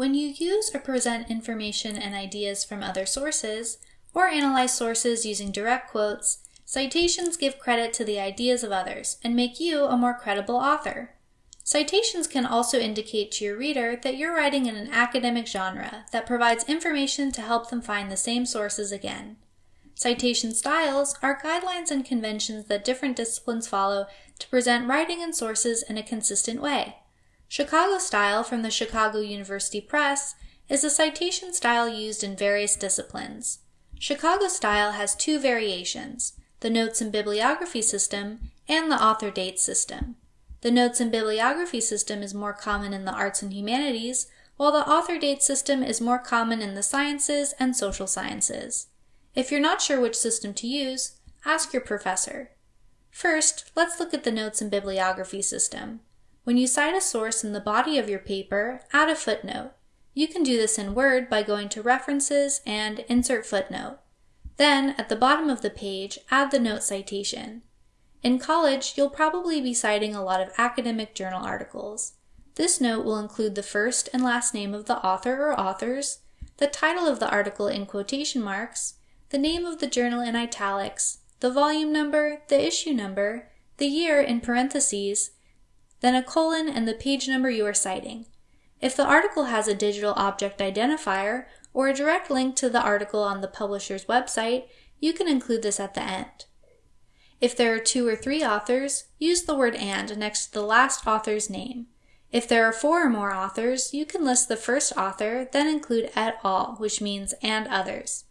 When you use or present information and ideas from other sources, or analyze sources using direct quotes, citations give credit to the ideas of others and make you a more credible author. Citations can also indicate to your reader that you're writing in an academic genre that provides information to help them find the same sources again. Citation styles are guidelines and conventions that different disciplines follow to present writing and sources in a consistent way. Chicago style from the Chicago University Press is a citation style used in various disciplines. Chicago style has two variations, the notes and bibliography system and the author date system. The notes and bibliography system is more common in the arts and humanities, while the author date system is more common in the sciences and social sciences. If you're not sure which system to use, ask your professor. First, let's look at the notes and bibliography system. When you cite a source in the body of your paper, add a footnote. You can do this in Word by going to References and Insert Footnote. Then, at the bottom of the page, add the note citation. In college, you'll probably be citing a lot of academic journal articles. This note will include the first and last name of the author or authors, the title of the article in quotation marks, the name of the journal in italics, the volume number, the issue number, the year in parentheses, then a colon and the page number you are citing. If the article has a digital object identifier or a direct link to the article on the publisher's website, you can include this at the end. If there are two or three authors, use the word and next to the last author's name. If there are four or more authors, you can list the first author, then include et al., which means and others.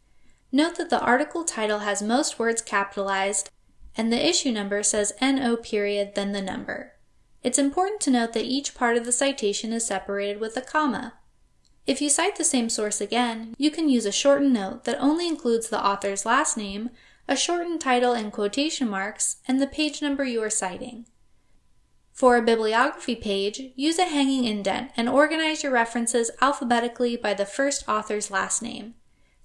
Note that the article title has most words capitalized, and the issue number says NO period, then the number. It's important to note that each part of the citation is separated with a comma. If you cite the same source again, you can use a shortened note that only includes the author's last name, a shortened title in quotation marks, and the page number you are citing. For a bibliography page, use a hanging indent and organize your references alphabetically by the first author's last name.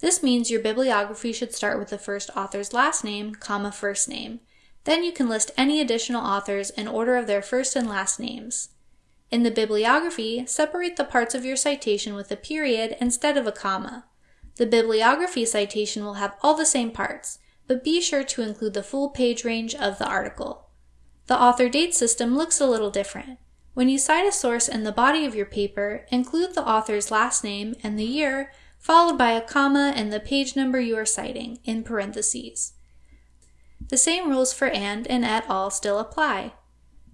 This means your bibliography should start with the first author's last name, comma first name, then you can list any additional authors in order of their first and last names. In the bibliography, separate the parts of your citation with a period instead of a comma. The bibliography citation will have all the same parts, but be sure to include the full page range of the article. The author date system looks a little different. When you cite a source in the body of your paper, include the author's last name and the year, followed by a comma and the page number you are citing, in parentheses. The same rules for and and et al. still apply.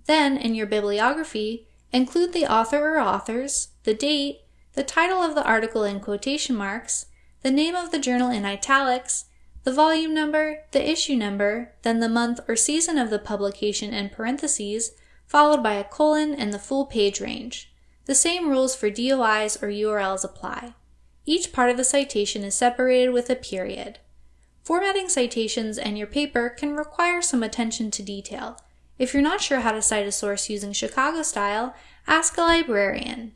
Then, in your bibliography, include the author or authors, the date, the title of the article in quotation marks, the name of the journal in italics, the volume number, the issue number, then the month or season of the publication in parentheses, followed by a colon and the full page range. The same rules for DOIs or URLs apply. Each part of the citation is separated with a period. Formatting citations and your paper can require some attention to detail. If you're not sure how to cite a source using Chicago style, ask a librarian.